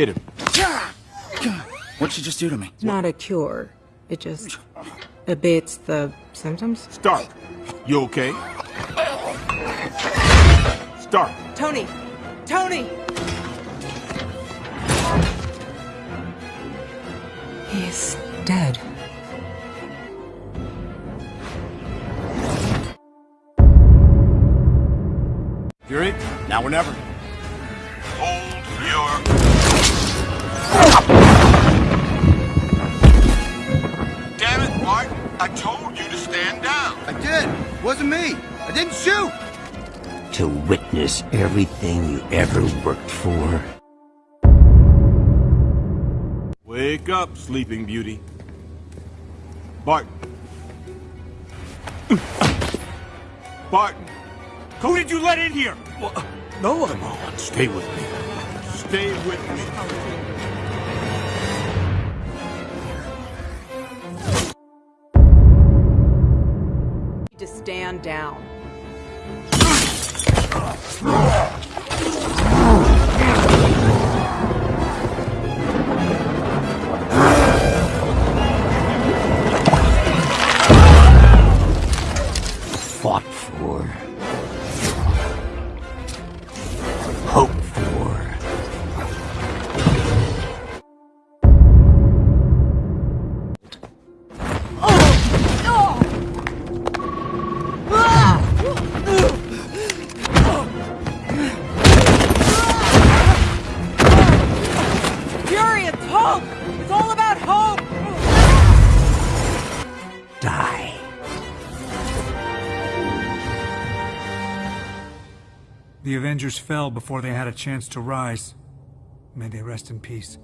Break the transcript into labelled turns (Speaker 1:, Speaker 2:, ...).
Speaker 1: Hit him.
Speaker 2: What'd she just do to me?
Speaker 3: It's not a cure. It just abates the symptoms.
Speaker 1: Stark, you okay? Stark,
Speaker 3: Tony! Tony! He's dead.
Speaker 1: Fury, now or never.
Speaker 4: Hold your... Damn it, Martin. I told you to stand down.
Speaker 2: I did. Wasn't me. I didn't shoot.
Speaker 5: To witness everything you ever worked for.
Speaker 1: Wake up, Sleeping Beauty. Barton. Barton. Who did you let in here?
Speaker 4: No one.
Speaker 1: Come on, stay with me. Stay with me.
Speaker 3: To stand down.
Speaker 5: Fought for.
Speaker 6: The Avengers fell before they had a chance to rise. May they rest in peace.